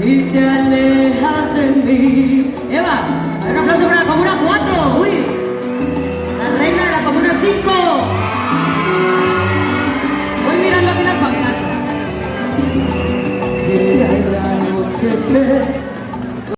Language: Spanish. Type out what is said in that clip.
y te alejas de mí. Eva, a ver, un aplauso para la Comuna 4, uy, la reina de la Comuna 5. Voy mirando aquí las familias. Llega el anochecer.